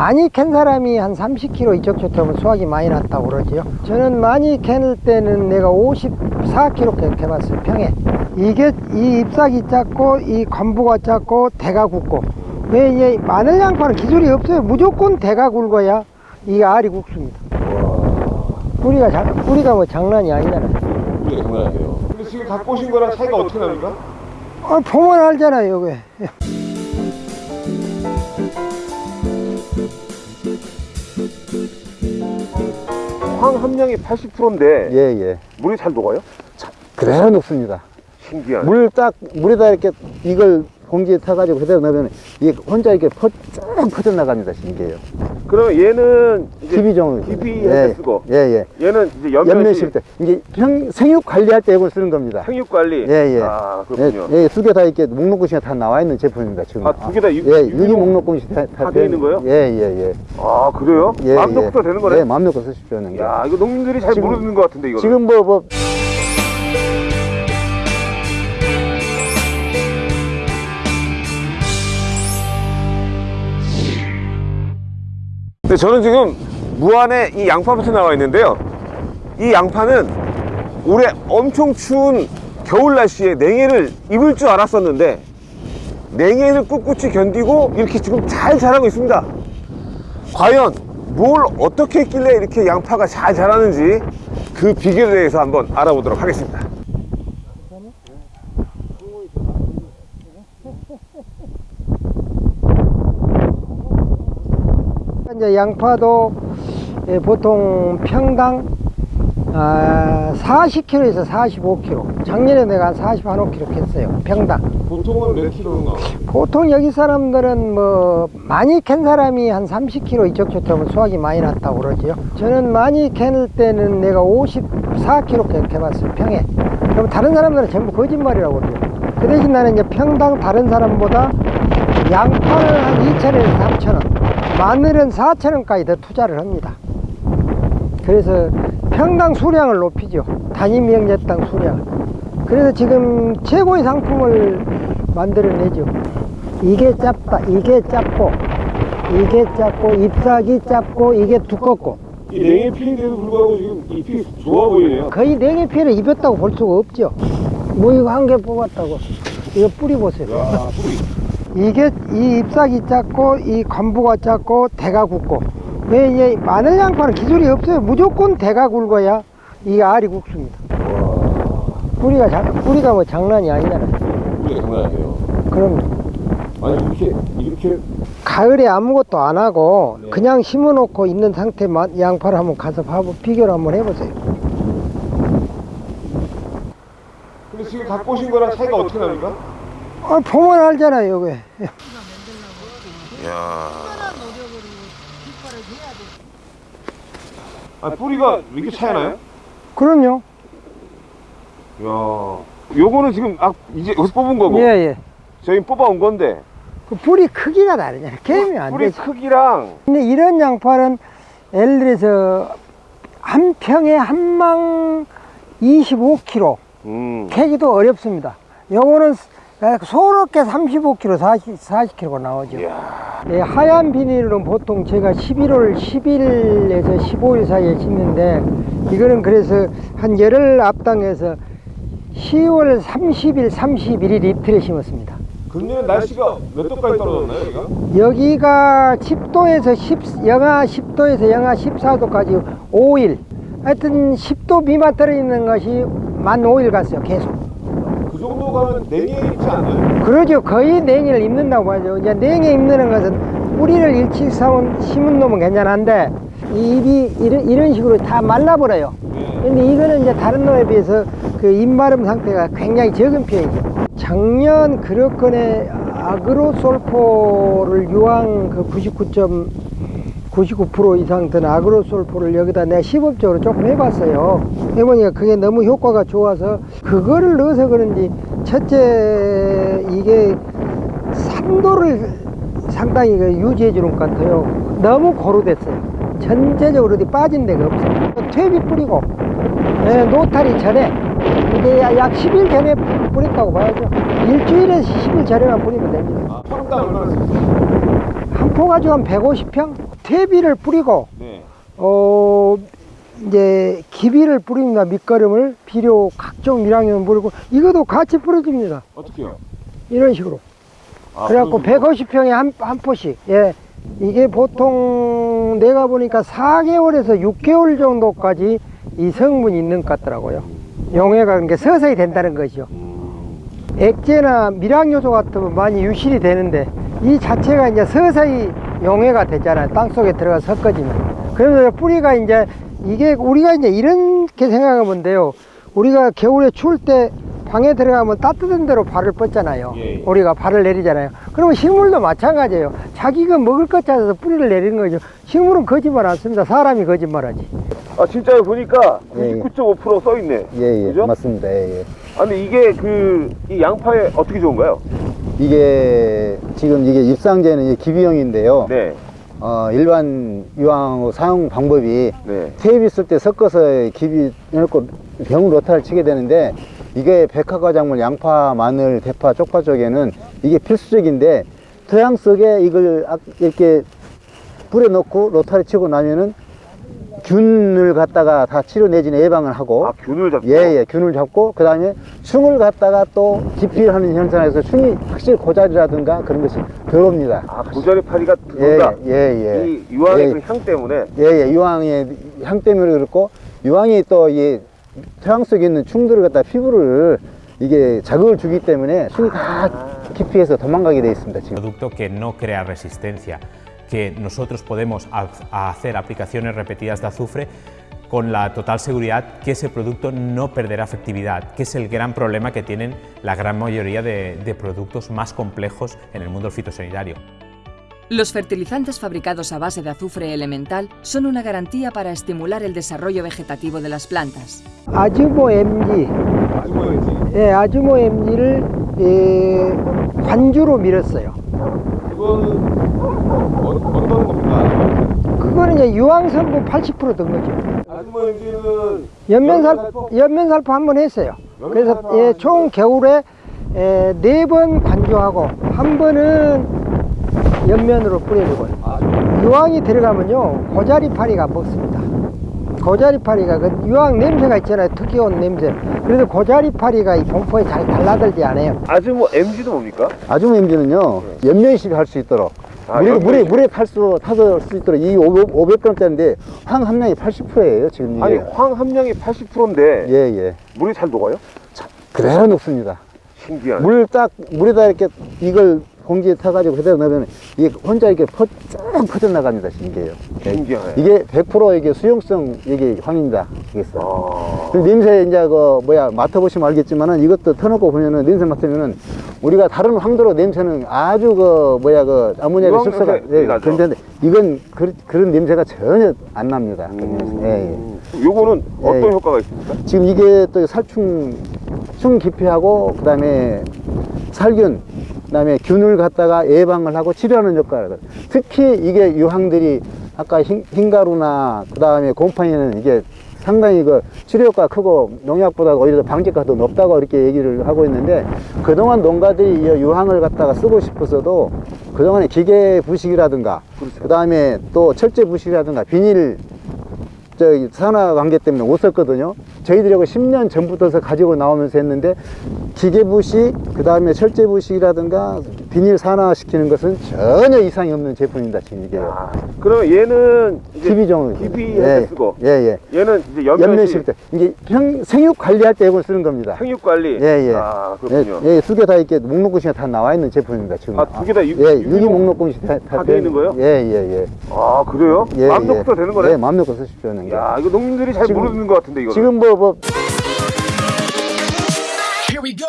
많이 캔 사람이 한 30kg 이적조점은 수확이 많이 났다고 그러지요. 저는 많이 캔을 때는 내가 54kg 캐봤어요, 평에. 이게 이 잎사귀 작고 이 건부가 작고 대가 굵고 왜 이제 마늘 양파는 기술이 없어요. 무조건 대가 굵어야 이 알이 굵습니다. 뿌리가 자, 뿌리가 뭐 장난이 아니잖아요. 우리가 장난 아니에요. 근데 지금 갖고 오신 거랑 차이가 어떻게 납니까? 아, 보면 알잖아요, 왜. 황 함량이 80%인데 예, 예. 물이 잘 녹아요? 그대로 녹습니다. 신기하네. 물 딱, 물에다 이렇게 이걸 공기에 타가지고 그대로 넣으면 이게 혼자 이렇게 퍼, 쭉 퍼져나갑니다, 신기해요. 그러면 얘는 이제 기비종을. 기비 예, 쓰고 예, 예. 얘는 이제 연면 연면 실실 때. 이게 평, 생육 관리할 때 이걸 쓰는 겁니다. 생육 관리. 예, 예. 아 그렇군요. 예, 예, 두개 다 이렇게 목록금시가 다 나와 있는 제품입니다, 지금. 아, 두 개다 유- 예, 유기 유기 목- 목록금시 다, 다돼 있는 거예요? 예, 예, 예. 아 그래요? 예, 마음 예. 놓고 되는 거네. 예, 마음 놓고 쓰십시오. 하는 게. 야 이거 농민들이 잘 지금- 모르는 것 같은데 이거. 지금 뭐, 뭐, 네, 저는 지금 무안에 이 양파밭에 나와 있는데요. 이 양파는 올해 엄청 추운 겨울 날씨에 냉해를 입을 줄 알았었는데 냉해를 꿋꿋이 견디고 이렇게 지금 잘 자라고 있습니다. 과연 뭘 어떻게 했길래 이렇게 양파가 잘 자라는지 그 비결에 대해서 한번 알아보도록 하겠습니다. 이제 양파도 예, 보통 평당 아, 40kg에서 45kg. 작년에 내가 한 40, 한 5kg 했어요. 평당. 보통은 몇 킬로인가? 보통 여기 사람들은 뭐 많이 캔 사람이 한 30kg 이적조점은 수확이 많이 났다고 그러지요. 저는 많이 캔을 때는 내가 54kg 캐봤어요. 평에. 그럼 다른 사람들은 전부 거짓말이라고 그래요. 그 대신 나는 이제 평당 다른 사람보다 양파를 한 2,000원에서 3,000원, 마늘은 4,000원까지 더 투자를 합니다. 그래서 평당 수량을 높이죠. 단위 명제당 수량을. 그래서 지금 최고의 상품을 만들어내죠. 이게 짧다, 이게 짧고, 이게 짧고, 잎사귀 짧고, 이게 두껍고. 이 냉해 피해에도 불구하고 지금 잎이 좋아 보이네요. 거의 냉해 피해를 입었다고 볼 수가 없죠. 뭐 이거 한 개 뽑았다고. 이거 뿌리 보세요. 야, 뿌리. 이게 이 잎사귀 작고 이 건부가 작고 대가 굵고. 왜 이제 마늘 양파는 기술이 없어요. 무조건 대가 굵어야 이 알이 굵습니다. 뿌리가 자, 뿌리가 뭐 장난이 아니잖아요. 우리가 장난 아니에요. 그럼 아니 이렇게 이렇게 가을에 아무것도 안 하고 그냥 심어 놓고 있는 상태 마- 양파를 한번 가서 봐보 비교를 한번 해보세요. 근데 지금 갖고 오신 거랑 차이가 어떻게 납니까? 아, 보면 알잖아요 왜 야. 아 뿌리가 왜 이렇게 차이나요? 그럼요 야. 요거는 지금 아 이제 여기서 뽑은 거고 예 예 저희 뽑아온 건데 그 뿌리 크기가 다르잖아요 개면 안 뿌리 되죠 크기랑 근데 이런 양파는 예를 들어서 한 평에 한 망 25kg 음. 캐기도 어렵습니다. 요거는 소롭게 35kg, 40, 40kg가 나오죠. 예, 하얀 비닐은 보통 제가 11월 10일에서 15일 사이에 심는데 이거는 그래서 한 열흘 앞당해서 10월 30일, 31일 이틀에 심었습니다. 금년에 날씨가 몇 도까지 떨어졌나요 여기가? 여기가 10도에서 10, 영하 10도에서 영하 14도까지 5일. 하여튼 10도 미만 떨어지는 것이 만 5일 갔어요, 계속. 그 정도 가면 냉해 있지 않나요? 그러죠. 거의 냉이를 입는다고 하죠. 이제 냉에 입는 것은 뿌리를 일찍 사온 심은 놈은 괜찮은데 이 잎이 이런, 이런 식으로 다 말라버려요. 근데 이거는 이제 다른 놈에 비해서 그 잎마름 상태가 굉장히 적은 편이죠. 작년 그렇건에 아그로솔포를 유황 그 99점 99% 이상 든 아그로솔포를 여기다 내가 시범적으로 조금 해봤어요. 해보니까 그게 너무 효과가 좋아서 그거를 넣어서 그런지 첫째 이게 산도를 상당히 그 유지해 주는 것 같아요. 너무 고루됐어요. 전체적으로 어디 빠진 데가 없어요. 퇴비 뿌리고 예, 노탈이 전에 이게 약 10일 전에 뿌렸다고 봐야죠. 일주일에서 10일 전에만 뿌리면 됩니다. 아, 평당 얼마나 쓰세요? 한 포 가지고 한 150평 퇴비를 뿌리고 네. 어 이제 기비를 뿌립니다. 밑거름을 비료 각종 밀양염 뿌리고 이것도 같이 뿌려줍니다. 어떻게요? 이런 식으로. 아, 그래갖고 그럼 150평에 한, 한 포씩. 예. 이게 보통 내가 보니까 4개월에서 6개월 정도까지 이 성분이 있는 것 같더라고요. 용해가 그러니까 서서히 된다는 거죠. 액제나 밀양요소 같으면 많이 유실이 되는데 이 자체가 이제 서서히 용해가 되잖아요. 땅 속에 들어가 섞어지면. 그러면서 뿌리가 이제 이게 우리가 이제 이렇게 생각하면 돼요. 우리가 겨울에 추울 때 방에 들어가면 따뜻한 데로 발을 뻗잖아요. 예, 예. 우리가 발을 내리잖아요. 그러면 식물도 마찬가지예요. 자기가 먹을 것 찾아서 뿌리를 내리는 거죠. 식물은 거짓말 않습니다. 사람이 거짓말하지. 아 진짜 보니까 예, 예. 99.5% 써있네. 예, 예, 그죠? 맞습니다. 예, 예. 아 근데 이게 그 이 양파에 어떻게 좋은가요? 이게 지금 이게 입상제는 이게 기비용인데요. 네. 어, 일반 유황 사용 방법이 네. 테이프 쓸때 섞어서 기비 넣고 병 로타를 치게 되는데 이게 백화과작물 양파, 마늘, 대파, 쪽파 쪽에는 이게 필수적인데 토양 속에 이걸 악- 이렇게 뿌려 놓고 로타를 치고 나면은 균을 갖다가 다 치료 내지는 예방을 하고 아 균을 잡고. 예, 예, 균을 잡고, 그 다음에 충을 갖다가 또 기피하는 현상에서 충이 확실히 고자리라든가 그런 것이 덜 옵니다. 아 고자리 파리가 예, 들어온다. 예, 예. 이 유황의 예, 그향 때문에. 예, 예, 유황의 향 때문에 그렇고, 유황이 또이 토양 속에 있는 충들을 갖다 피부를 이게 자극을 주기 때문에 충이 다 기피해서 도망가게 돼 있습니다, 지금. Que nosotros podemos ha- hacer aplicaciones repetidas de azufre con la total seguridad que ese producto no perderá efectividad, que es el gran problema que tienen la gran mayoría de, de productos más complejos en el mundo fitosanitario. Los fertilizantes fabricados a base de azufre elemental son una garantía para estimular el desarrollo vegetativo de las plantas. 그거는 이제 유황성분 80%든 거죠. 아주머 MG는 연면살포, 연면살포 한 번 했어요. 그래서 예, 총 겨울에 예, 네번 관주하고 한 번은 연면으로 뿌려주고요. 유황이 들어가면요 고자리파리가 먹습니다. 고자리파리가 그 유황 냄새가 있잖아요. 특이한 냄새. 그래서 고자리파리가 이 공포에 잘 달라들지 않아요. 아주머 MG도 뭡니까? 아주모 엠지는요, 연면식 할 수 있도록. 아, 물에, 물에. 물에 탈수, 타서 할수 있도록 이 500g짜리인데 황 함량이 80%예요, 지금 이게. 아니 황 함량이 80%인데 예, 예. 물이 잘 녹아요? 그대로 녹습니다. 신기하네. 물딱 물에다 이렇게 이걸 공기에 타가지고 그대로 넣으면 이게 혼자 이렇게 퍼, 쭉 퍼져나갑니다. 예. 신기하네. 이게 100% 이게 수용성 이게 황입니다. 이겠어. 아, 그 냄새 이제 그 뭐야 맡아보시면 알겠지만은 이것도 터놓고 보면은 냄새 맡으면은 우리가 다른 황도로 냄새는 아주 그 뭐야 그 아모니아의 냄새 예? 그런데 이건 그, 그런 냄새가 전혀 안 납니다. 그 냄새. 예, 예. 음. 요거는 어떤 예. 효과가 있습니까? 지금 이게 또 살충 충 기피하고 그 다음에 살균 그 다음에 균을 갖다가 예방을 하고 치료하는 효과를. 특히 이게 유황들이 아까 흰, 흰가루나 그 다음에 곰팡이는 이게 상당히 그 치료 효과가 크고 농약보다 오히려 더 방제가가 더 높다고 이렇게 얘기를 하고 있는데 그동안 농가들이 이 유황을 갖다가 쓰고 싶어서도 그동안에 기계 부식이라든가 그 다음에 또 철제 부식이라든가 비닐 저기 산화 관계 때문에 못 썼거든요. 저희들하고 10년 전부터 가지고 나오면서 했는데 기계 부식, 그 다음에 철제 부식이라든가 비닐 산화시키는 것은 전혀 이상이 없는 제품입니다. 지금 이게. 아, 그러면 얘는 TV종을. TP 할때 쓰고 예, 예. 얘는 이제 연면식 때. 이게 형, 생육 관리할 때 이걸 쓰는 겁니다. 생육 관리. 예, 예. 아, 그렇군요. 예, 예, 두 개 다 이렇게 목록글씨가 다 나와 있는 제품입니다. 지금. 아, 두 개다 유- 예, 유기 유기 목- 목록글씨 다, 다돼 있는 거예요? 예, 예, 예. 아, 그래요? 예, 마음 예. 놓고 되는 거네. 예, 마음 놓고 쓰십시오. 야, 이거 농민들이 잘 지금- 모르는 것 같은데 이거. 지금 뭐, 뭐, Here we go.